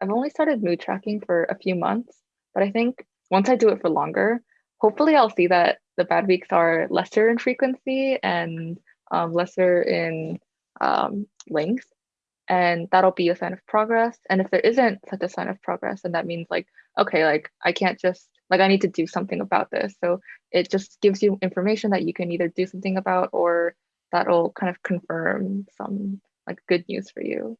I've only started mood tracking for a few months, but I think once I do it for longer, hopefully I'll see that the bad weeks are lesser in frequency and um, lesser in um, length. And that'll be a sign of progress. And if there isn't such a sign of progress, then that means like, okay, like I can't just, like I need to do something about this. So it just gives you information that you can either do something about or that'll kind of confirm some like good news for you.